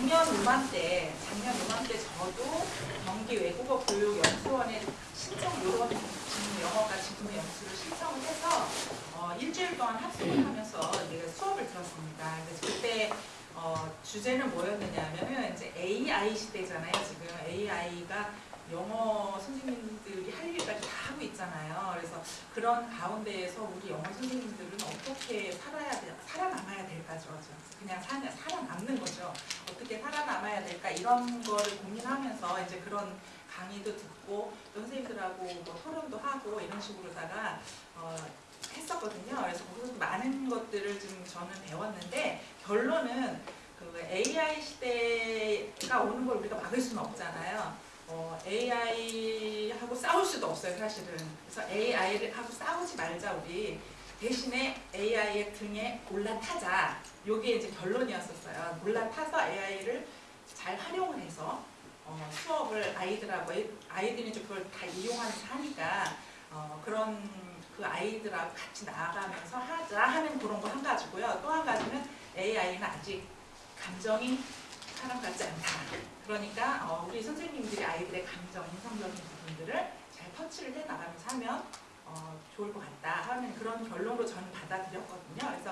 작년 이맘때, 작년 이맘때 저도 경기 외국어 교육 연수원에 신청 요런 직무 영어과 직무 연수를 신청을 해서 어, 일주일 동안 학습을 하면서 이제 수업을 들었습니다. 그래서 그때 어, 주제는 뭐였느냐면은 이제 AI 시대잖아요. 지금 AI가 영어 선생님들이 할 일까지 다 하고 있잖아요. 그래서 그런 가운데에서 우리 영어 선생님들은 어떻게 살아야 될까죠. 그냥 사, 살아남는 거죠. 어떻게 살아남아야 될까 이런 거를 고민하면서 이제 그런 강의도 듣고 또 선생님들하고 뭐 토론도 하고 이런 식으로다가 어, 했었거든요. 그래서 거기서 많은 것들을 좀 저는 배웠는데 결론은 그 AI 시대가 오는 걸 우리가 막을 수는 없잖아요. 어, AI하고 싸울 수도 없어요, 사실은. 그래서 AI하고 싸우지 말자, 우리. 대신에 AI의 등에 올라타자. 요게 이제 결론이었었어요. 올라타서 AI를 잘 활용을 해서 어, 수업을 아이들하고, 아이들이 그걸 다 이용하면서 하니까 어, 그런 그 아이들하고 같이 나아가면서 하자 하는 그런 거 한 가지고요. 또 한 가지는 AI는 아직 감정이 사람 같지 않다. 그러니까 어, 우리 선생님들이 아이들의 감정, 인성적인 부분들을 잘 터치를 해 나가면서 하면 어, 좋을 것 같다 하는 그런 결론으로 저는 받아들였거든요. 그래서